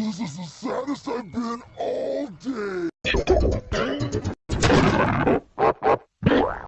This is the saddest I've been all day.